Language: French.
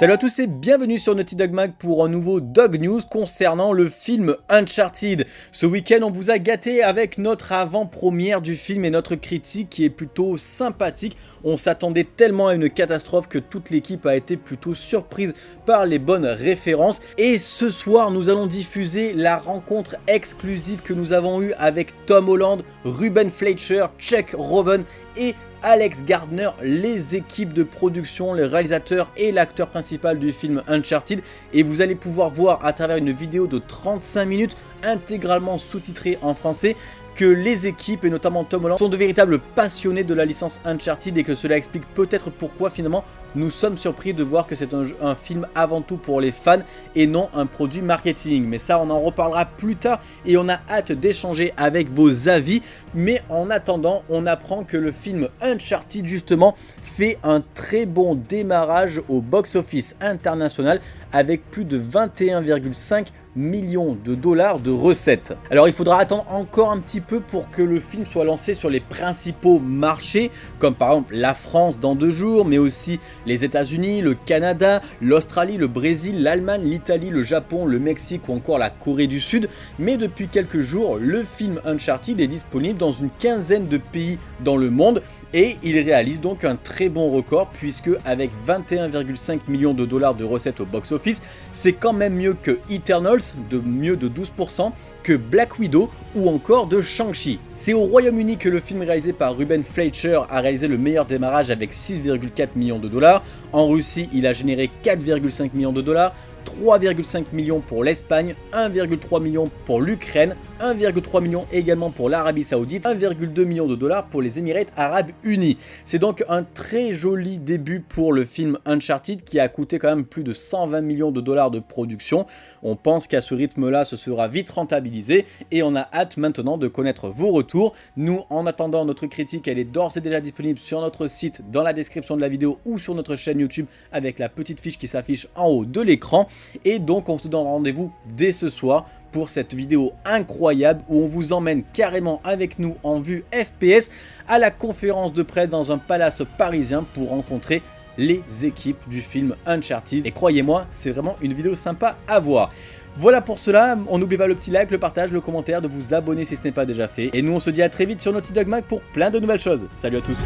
Salut à tous et bienvenue sur Naughty Dog Mag pour un nouveau Dog News concernant le film Uncharted. Ce week-end on vous a gâté avec notre avant-première du film et notre critique qui est plutôt sympathique. On s'attendait tellement à une catastrophe que toute l'équipe a été plutôt surprise par les bonnes références. Et ce soir nous allons diffuser la rencontre exclusive que nous avons eue avec Tom Holland, Ruben Fleischer, Chuck Roven et Alex Gardner, les équipes de production, les réalisateurs et l'acteur principal du film Uncharted. Et vous allez pouvoir voir à travers une vidéo de 35 minutes intégralement sous-titrée en français que les équipes, et notamment Tom Holland, sont de véritables passionnés de la licence Uncharted et que cela explique peut-être pourquoi finalement nous sommes surpris de voir que c'est un, film avant tout pour les fans et non un produit marketing. Mais ça, on en reparlera plus tard et on a hâte d'échanger avec vos avis. Mais en attendant, on apprend que le film Uncharted, justement, fait un très bon démarrage au box-office international avec plus de 21,5 millions de dollars de recettes. Alors il faudra attendre encore un petit peu pour que le film soit lancé sur les principaux marchés, comme par exemple la France dans deux jours, mais aussi les états unis le Canada, l'Australie, le Brésil, l'Allemagne, l'Italie, le Japon, le Mexique ou encore la Corée du Sud. Mais depuis quelques jours, le film Uncharted est disponible dans une quinzaine de pays dans le monde et il réalise donc un très bon record puisque avec 21,5 millions de dollars de recettes au box-office, c'est quand même mieux que De mieux de 12%, que Black Widow ou encore de Shang-Chi. C'est au Royaume-Uni que le film réalisé par Ruben Fleischer a réalisé le meilleur démarrage avec 6,4 millions de dollars. En Russie, il a généré 4,5 millions de dollars. 3,5 millions pour l'Espagne, 1,3 million pour l'Ukraine, 1,3 million également pour l'Arabie Saoudite, 1,2 million de dollars pour les Émirats Arabes Unis. C'est donc un très joli début pour le film Uncharted qui a coûté quand même plus de 120 millions de dollars de production. On pense qu'à ce rythme-là, ce sera vite rentabilisé et on a hâte maintenant de connaître vos retours. Nous, en attendant notre critique, elle est d'ores et déjà disponible sur notre site, dans la description de la vidéo ou sur notre chaîne YouTube avec la petite fiche qui s'affiche en haut de l'écran. Et donc on se donne rendez-vous dès ce soir pour cette vidéo incroyable où on vous emmène carrément avec nous en vue FPS à la conférence de presse dans un palace parisien pour rencontrer les équipes du film Uncharted. Et croyez-moi, c'est vraiment une vidéo sympa à voir. Voilà pour cela, on n'oublie pas le petit like, le partage, le commentaire, de vous abonner si ce n'est pas déjà fait. Et nous on se dit à très vite sur Naughty Dog Mag pour plein de nouvelles choses. Salut à tous